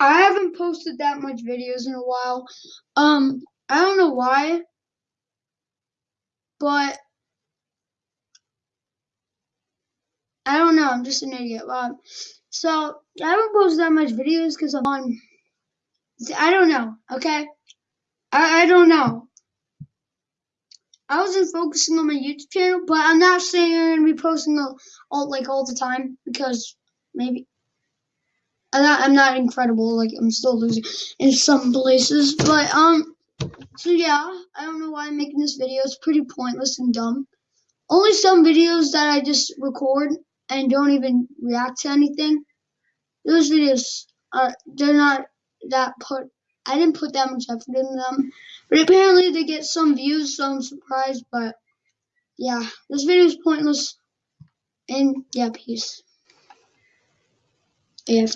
I haven't posted that much videos in a while. Um, I don't know why, but I don't know. I'm just an idiot. Um, so I haven't posted that much videos because I'm on. I don't know. Okay, I I don't know. I wasn't focusing on my YouTube channel, but I'm not saying I'm gonna be posting all, all like all the time because maybe I'm not, I'm not incredible. Like I'm still losing in some places, but um. So yeah, I don't know why I'm making this video. It's pretty pointless and dumb. Only some videos that I just record and don't even react to anything. Those videos are they're not that put. I didn't put that much effort in them, but apparently they get some views, so I'm surprised. But yeah, this video is pointless. And yeah, peace. Yeah,